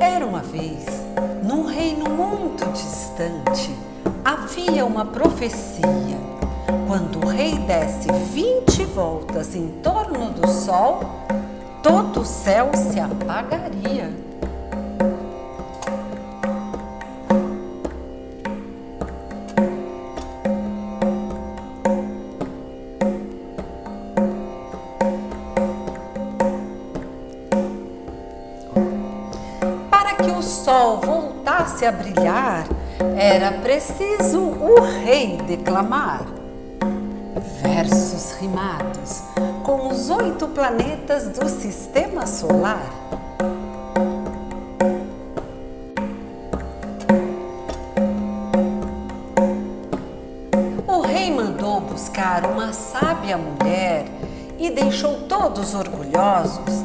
Era uma vez, num reino muito distante, havia uma profecia. Quando o rei desse 20 voltas em torno do sol, todo o céu se apagaria. O sol voltasse a brilhar, era preciso o rei declamar. Versos rimados com os oito planetas do sistema solar. O rei mandou buscar uma sábia mulher e deixou todos orgulhosos.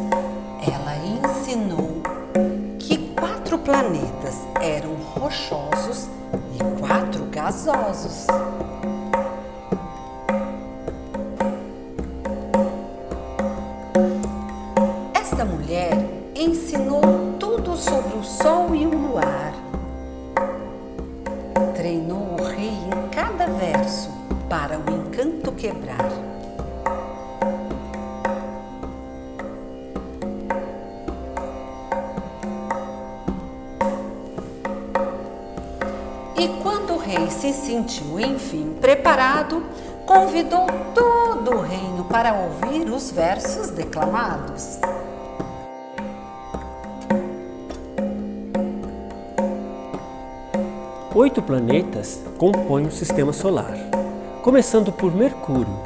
Ela ensinou planetas eram rochosos e quatro gasosos. Esta mulher ensinou tudo sobre o Sol e o Luar. Treinou o rei em cada verso para o encanto quebrar. E quando o rei se sentiu, enfim, preparado, convidou todo o reino para ouvir os versos declamados. Oito planetas compõem o sistema solar, começando por Mercúrio,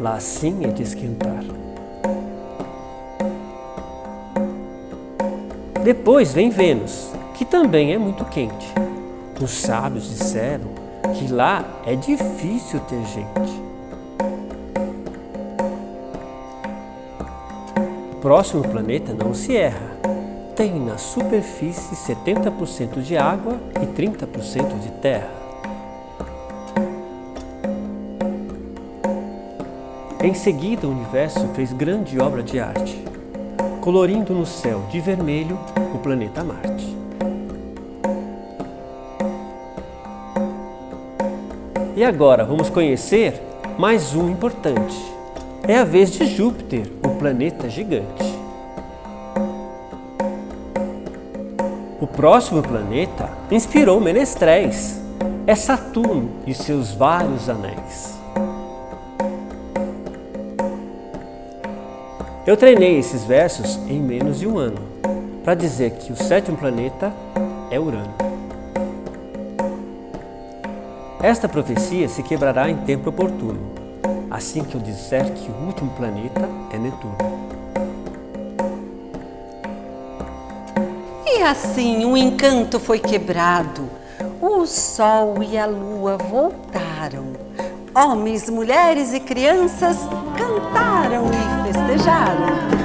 lá sim é de esquentar. Depois vem Vênus, que também é muito quente. Os sábios disseram que lá é difícil ter gente. Próximo planeta não se erra. Tem na superfície 70% de água e 30% de terra. Em seguida, o universo fez grande obra de arte, colorindo no céu de vermelho o planeta Marte. E agora vamos conhecer mais um importante. É a vez de Júpiter, o planeta gigante. O próximo planeta inspirou Menestréis. É Saturno e seus vários anéis. Eu treinei esses versos em menos de um ano, para dizer que o sétimo planeta é Urano. Esta profecia se quebrará em tempo oportuno, assim que eu disser que o último planeta é Netuno. E assim o encanto foi quebrado, o sol e a lua voltaram. Homens, mulheres e crianças cantaram e festejaram.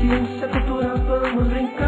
Ciência, é cultura, vamos brincar.